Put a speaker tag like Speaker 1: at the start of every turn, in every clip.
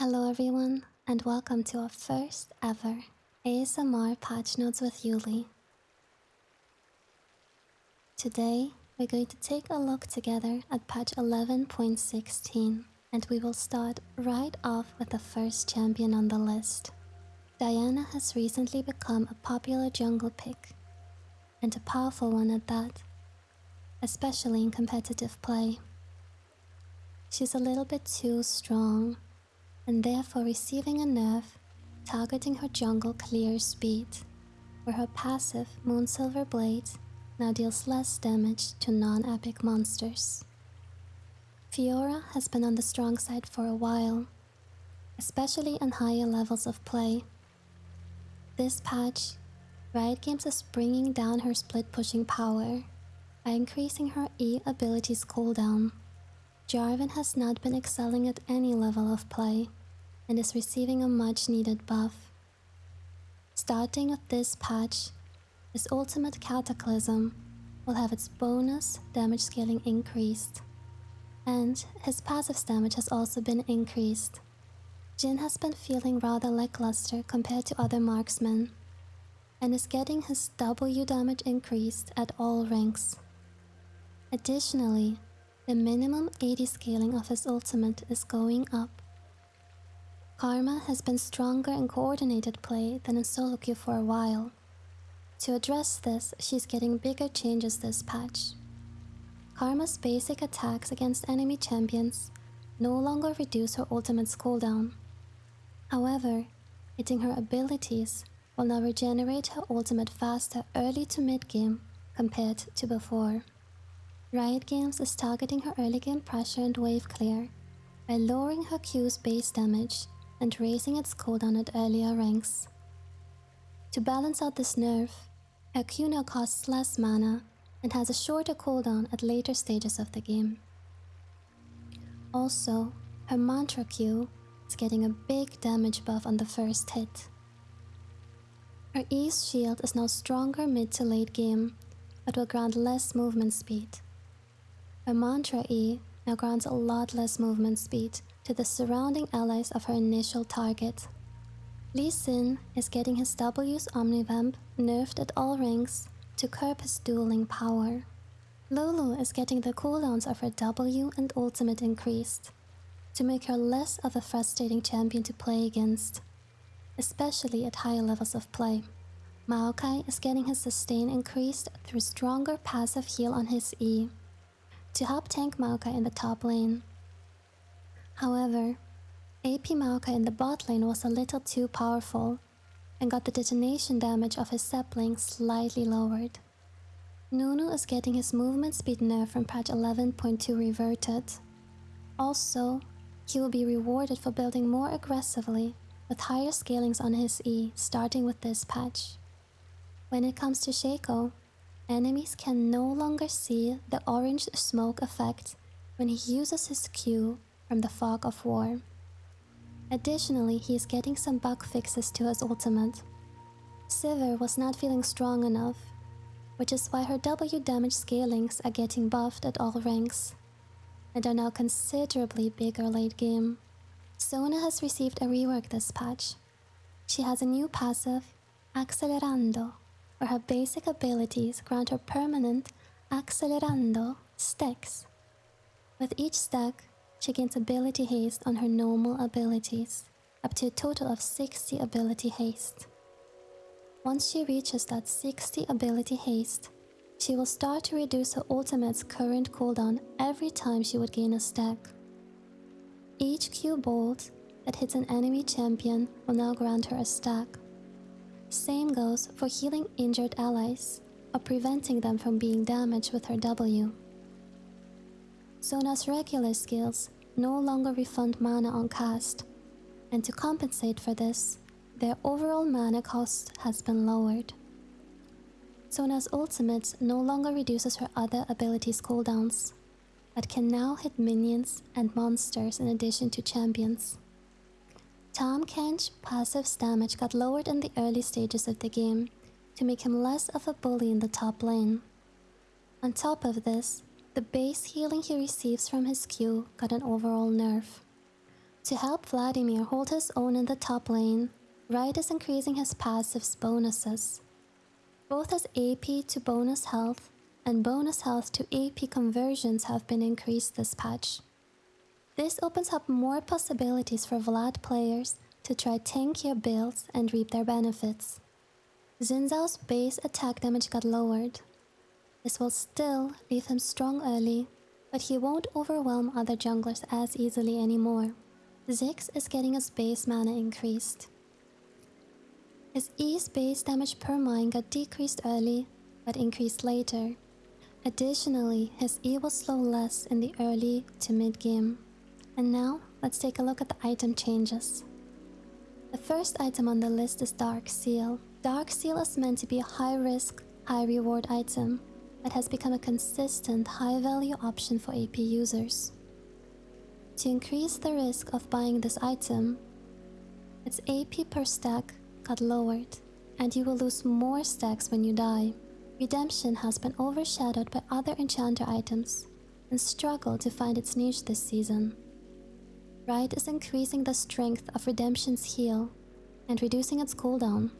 Speaker 1: Hello everyone, and welcome to our first ever ASMR Patch Notes with Yuli. Today, we're going to take a look together at patch 11.16, and we will start right off with the first champion on the list. Diana has recently become a popular jungle pick, and a powerful one at that, especially in competitive play. She's a little bit too strong and therefore receiving a nerf targeting her jungle clear speed, where her passive Moonsilver Blade now deals less damage to non-epic monsters. Fiora has been on the strong side for a while, especially in higher levels of play. This patch, Riot Games is bringing down her split pushing power by increasing her E ability's cooldown. Jarvan has not been excelling at any level of play, and is receiving a much needed buff. Starting with this patch, his ultimate Cataclysm will have its bonus damage scaling increased, and his passive damage has also been increased. Jhin has been feeling rather lackluster compared to other marksmen, and is getting his W damage increased at all ranks. Additionally, the minimum AD scaling of his ultimate is going up, Karma has been stronger in coordinated play than in solo queue for a while. To address this, she's getting bigger changes this patch. Karma's basic attacks against enemy champions no longer reduce her ultimate's cooldown. However, hitting her abilities will now regenerate her ultimate faster early to mid game compared to before. Riot Games is targeting her early game pressure and wave clear by lowering her Q's base damage and raising its cooldown at earlier ranks. To balance out this nerf, her Q now costs less mana and has a shorter cooldown at later stages of the game. Also, her Mantra Q is getting a big damage buff on the first hit. Her E's shield is now stronger mid to late game, but will grant less movement speed. Her Mantra E now grants a lot less movement speed to the surrounding allies of her initial target. Lee Sin is getting his W's Omnivamp nerfed at all ranks to curb his dueling power. Lulu is getting the cooldowns of her W and ultimate increased to make her less of a frustrating champion to play against, especially at higher levels of play. Maokai is getting his sustain increased through stronger passive heal on his E to help tank Maokai in the top lane. However, AP Maokai in the bot lane was a little too powerful and got the detonation damage of his sapling slightly lowered. Nunu is getting his movement speed nerf from patch 11.2 reverted. Also, he will be rewarded for building more aggressively with higher scalings on his E starting with this patch. When it comes to Shaco, enemies can no longer see the orange smoke effect when he uses his Q from the fog of war. Additionally, he is getting some bug fixes to his ultimate. Sivir was not feeling strong enough, which is why her W damage scalings are getting buffed at all ranks, and are now considerably bigger late game. Sona has received a rework this patch. She has a new passive, Accelerando, where her basic abilities grant her permanent Accelerando stacks. With each stack, she gains ability haste on her normal abilities, up to a total of 60 ability haste. Once she reaches that 60 ability haste, she will start to reduce her ultimate's current cooldown every time she would gain a stack. Each Q bolt that hits an enemy champion will now grant her a stack. Same goes for healing injured allies, or preventing them from being damaged with her W. Sona's regular skills no longer refund mana on cast, and to compensate for this, their overall mana cost has been lowered. Sona's ultimate no longer reduces her other abilities cooldowns, but can now hit minions and monsters in addition to champions. Tahm Kench passive's damage got lowered in the early stages of the game to make him less of a bully in the top lane. On top of this, the base healing he receives from his Q got an overall nerf. To help Vladimir hold his own in the top lane, Riot is increasing his passive's bonuses. Both his AP to bonus health and bonus health to AP conversions have been increased this patch. This opens up more possibilities for Vlad players to try tankier builds and reap their benefits. Xin Zhao's base attack damage got lowered. This will still leave him strong early, but he won't overwhelm other junglers as easily anymore. Ziggs is getting his base mana increased. His E's base damage per mine got decreased early, but increased later. Additionally, his E will slow less in the early to mid game. And now, let's take a look at the item changes. The first item on the list is Dark Seal. Dark Seal is meant to be a high risk, high reward item, but has become a consistent high value option for AP users. To increase the risk of buying this item, its AP per stack got lowered, and you will lose more stacks when you die. Redemption has been overshadowed by other enchanter items and struggled to find its niche this season. Riot is increasing the strength of Redemption's heal and reducing its cooldown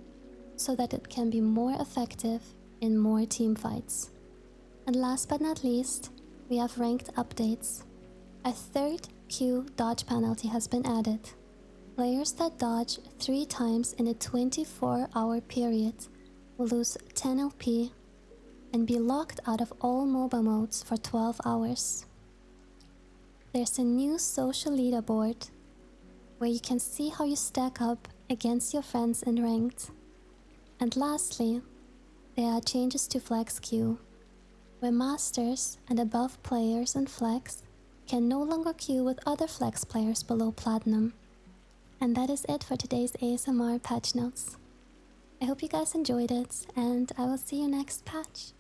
Speaker 1: so that it can be more effective in more team fights. And last but not least, we have ranked updates. A third queue dodge penalty has been added. Players that dodge 3 times in a 24 hour period will lose 10 LP and be locked out of all MOBA modes for 12 hours. There's a new social leaderboard where you can see how you stack up against your friends in ranked. And lastly, there are changes to Flex Queue, where masters and above players in Flex can no longer queue with other Flex players below Platinum. And that is it for today's ASMR patch notes. I hope you guys enjoyed it, and I will see you next patch.